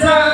time.